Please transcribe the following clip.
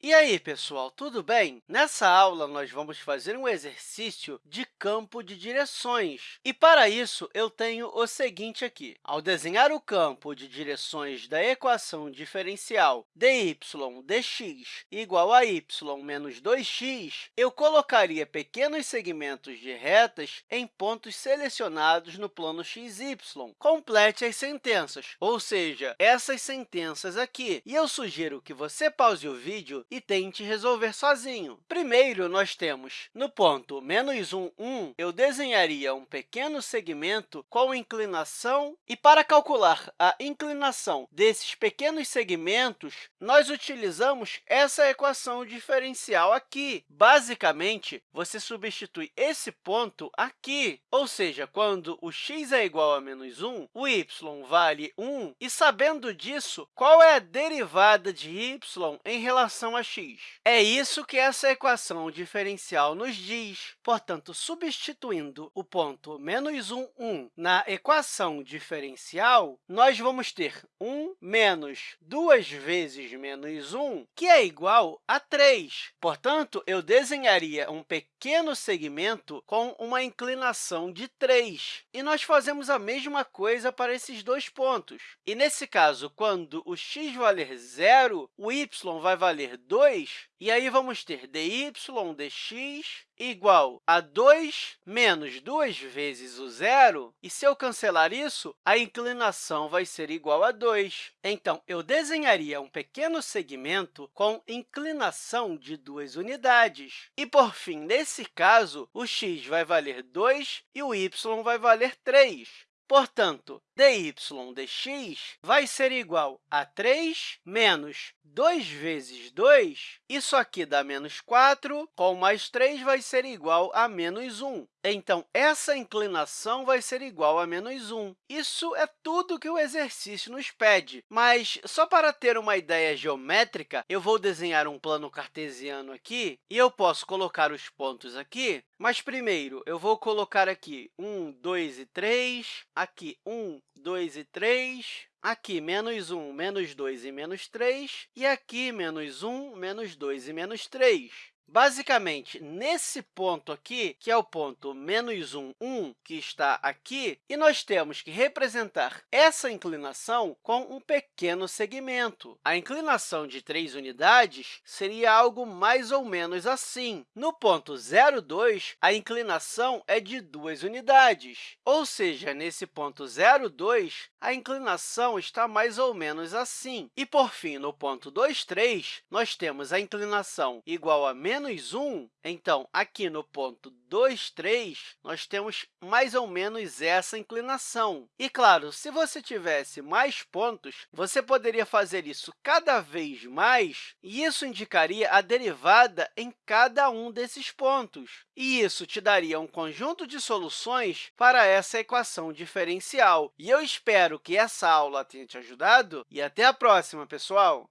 E aí, pessoal, tudo bem? Nessa aula, nós vamos fazer um exercício de campo de direções. E, para isso, eu tenho o seguinte aqui. Ao desenhar o campo de direções da equação diferencial dy dx igual a y menos 2x, eu colocaria pequenos segmentos de retas em pontos selecionados no plano xy. Complete as sentenças, ou seja, essas sentenças aqui. E eu sugiro que você pause o vídeo e tente resolver sozinho. Primeiro, nós temos no ponto menos 1, 1, eu desenharia um pequeno segmento com inclinação, e para calcular a inclinação desses pequenos segmentos, nós utilizamos essa equação diferencial aqui. Basicamente, você substitui esse ponto aqui, ou seja, quando o x é igual a menos 1, o y vale 1, e sabendo disso, qual é a derivada de y em relação x. É isso que essa equação diferencial nos diz. Portanto, substituindo o ponto menos 1, 1 na equação diferencial, nós vamos ter 1 menos 2 vezes menos 1, que é igual a 3. Portanto, eu desenharia um pequeno segmento com uma inclinação de 3. E nós fazemos a mesma coisa para esses dois pontos. E, nesse caso, quando o x valer zero, o y vai valer 2, e aí vamos ter dy dx igual a 2 menos 2 vezes o zero. E se eu cancelar isso, a inclinação vai ser igual a 2. Então, eu desenharia um pequeno segmento com inclinação de duas unidades. E, por fim, nesse caso, o x vai valer 2 e o y vai valer 3. Portanto, dy dx vai ser igual a 3 menos 2 vezes 2. Isso aqui dá menos 4, com mais 3 vai ser igual a menos 1. Então, essa inclinação vai ser igual a menos 1. Isso é tudo que o exercício nos pede. Mas, só para ter uma ideia geométrica, eu vou desenhar um plano cartesiano aqui, e eu posso colocar os pontos aqui, mas, primeiro, eu vou colocar aqui 1, 2 e 3, aqui 1, 2 e 3, aqui menos 1, menos 2 e menos 3, e aqui menos 1, menos 2 e menos 3. Basicamente, nesse ponto aqui, que é o ponto menos 1, 1, que está aqui, e nós temos que representar essa inclinação com um pequeno segmento. A inclinação de 3 unidades seria algo mais ou menos assim. No ponto 0, 2, a inclinação é de 2 unidades, ou seja, nesse ponto 0, 2, a inclinação está mais ou menos assim. E, por fim, no ponto 2, 3, nós temos a inclinação igual a menos menos 1, então, aqui no ponto 2, 3, nós temos mais ou menos essa inclinação. E, claro, se você tivesse mais pontos, você poderia fazer isso cada vez mais, e isso indicaria a derivada em cada um desses pontos. E isso te daria um conjunto de soluções para essa equação diferencial. E eu espero que essa aula tenha te ajudado, e até a próxima, pessoal!